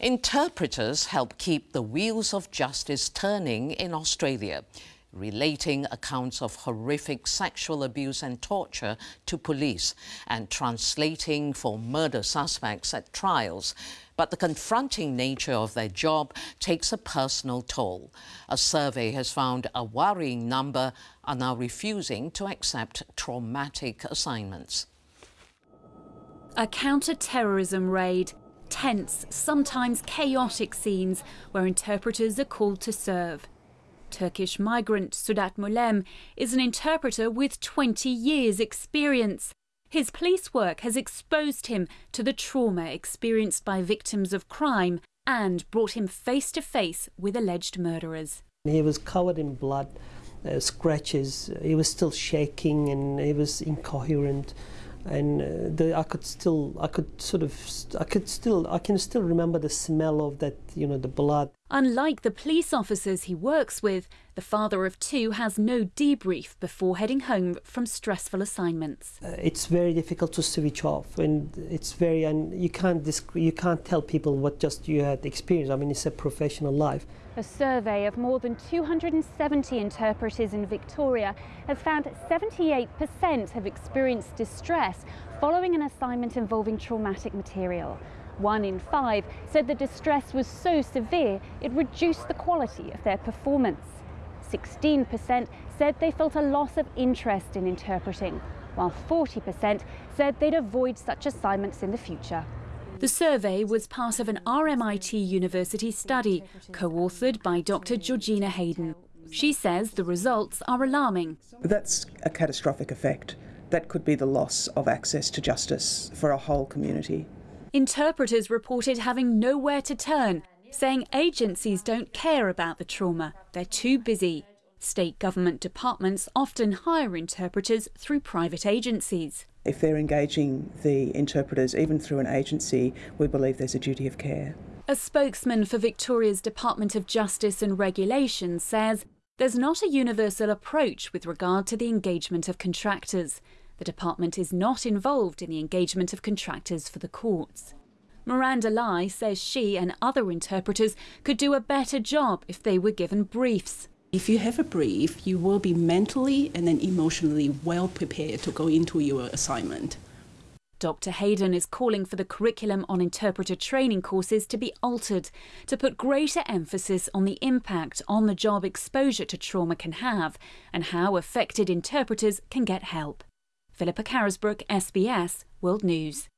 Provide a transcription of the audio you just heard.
Interpreters help keep the wheels of justice turning in Australia, relating accounts of horrific sexual abuse and torture to police and translating for murder suspects at trials. But the confronting nature of their job takes a personal toll. A survey has found a worrying number are now refusing to accept traumatic assignments. A counter-terrorism raid tense, sometimes chaotic scenes where interpreters are called to serve. Turkish migrant Sedat Mulayim is an interpreter with 20 years' experience. His police work has exposed him to the trauma experienced by victims of crime and brought him face to face with alleged murderers. He was covered in blood, uh, scratches, he was still shaking and he was incoherent and uh, the, I could still, I could sort of, I could still, I can still remember the smell of that, you know, the blood. Unlike the police officers he works with, the father of two has no debrief before heading home from stressful assignments. Uh, it's very difficult to switch off, and it's very, and you can't, you can't tell people what just you had experienced. I mean, it's a professional life. A survey of more than 270 interpreters in Victoria has found 78% have experienced distress following an assignment involving traumatic material. One in five said the distress was so severe it reduced the quality of their performance. 16% said they felt a loss of interest in interpreting, while 40% said they'd avoid such assignments in the future. The survey was part of an RMIT University study co-authored by Dr Georgina Heydon. She says the results are alarming. That's a catastrophic effect. That could be the loss of access to justice for a whole community. Interpreters reported having nowhere to turn, saying agencies don't care about the trauma, they're too busy. State government departments often hire interpreters through private agencies. If they're engaging the interpreters, even through an agency, we believe there's a duty of care. A spokesman for Victoria's Department of Justice and Regulation says there's not a universal approach with regard to the engagement of contractors. The department is not involved in the engagement of contractors for the courts. Miranda Lai says she and other interpreters could do a better job if they were given briefs. If you have a brief, you will be mentally and then emotionally well prepared to go into your assignment. Dr. Heydon is calling for the curriculum on interpreter training courses to be altered to put greater emphasis on the impact on the job exposure to trauma can have and how affected interpreters can get help. Philippa Carisbrook, SBS World News.